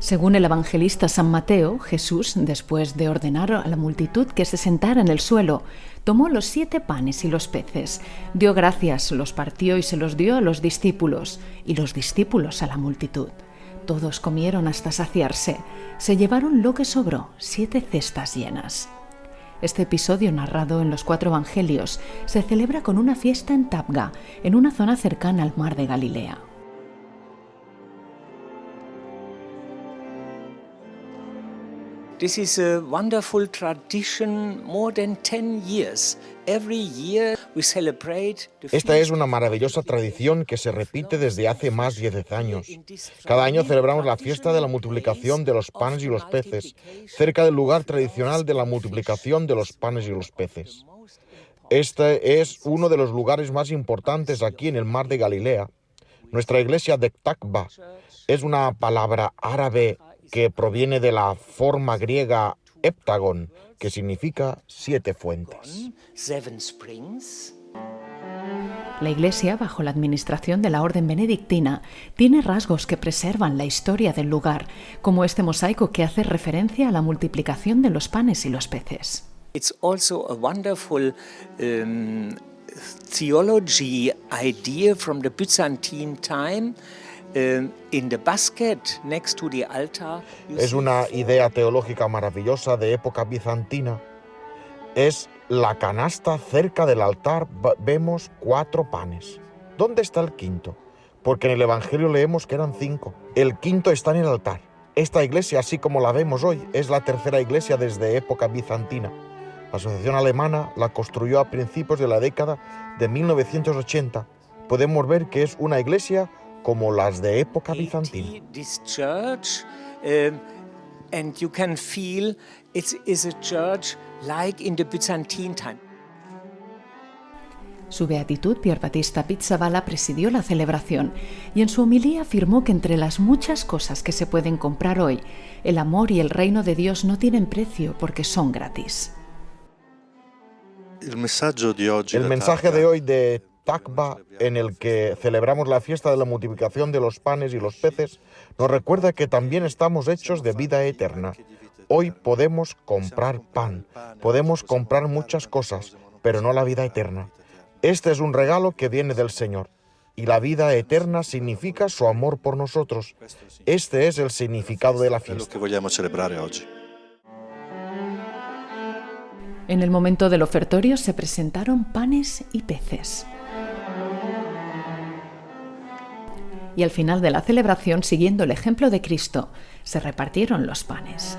Según el evangelista San Mateo, Jesús, después de ordenar a la multitud que se sentara en el suelo, tomó los siete panes y los peces, dio gracias, los partió y se los dio a los discípulos, y los discípulos a la multitud. Todos comieron hasta saciarse, se llevaron lo que sobró, siete cestas llenas. Este episodio narrado en los cuatro evangelios se celebra con una fiesta en Tabga, en una zona cercana al mar de Galilea. This is a wonderful tradition more than 10 years. Every year we celebrate the Esta es una maravillosa tradición que se repite desde hace más de 10 años. Cada año celebramos la fiesta de la multiplicación de los panes y los peces, cerca del lugar tradicional de la multiplicación de los panes y los peces. Este es uno de los lugares más importantes aquí en el mar de Galilea. Nuestra iglesia de Takba es una palabra árabe que proviene de la forma griega heptagon, que significa siete fuentes. seven springs. La Iglesia, bajo la administración de la Orden Benedictina, tiene rasgos que preservan la historia del lugar, como este mosaico que hace referencia a la multiplicación de los panes y los peces. It's also a wonderful um, theology idea from the Byzantine time. Es una idea teológica maravillosa de época bizantina. Es la canasta cerca del altar, vemos cuatro panes. ¿Dónde está el quinto? Porque en el Evangelio leemos que eran cinco. El quinto está en el altar. Esta iglesia, así como la vemos hoy, es la tercera iglesia desde época bizantina. La Asociación Alemana la construyó a principios de la década de 1980. Podemos ver que es una iglesia como las de época bizantina. 80, this church, um, and you can feel it is a church like in the Byzantine time. Su beatitud, Pier Battista Pizzaballa, presidió la celebración y en su homilía afirmó que entre las muchas cosas que se pueden comprar hoy, el amor y el reino de Dios no tienen precio porque son gratis. El mensaje de hoy de Takba, en el que celebramos la fiesta de la multiplicación de los panes y los peces, nos recuerda que también estamos hechos de vida eterna. Hoy podemos comprar pan, podemos comprar muchas cosas, pero no la vida eterna. Este es un regalo que viene del Señor. Y la vida eterna significa su amor por nosotros. Este es el significado de la fiesta. En el momento del ofertorio se presentaron panes y peces. Y al final de la celebración, siguiendo el ejemplo de Cristo, se repartieron los panes.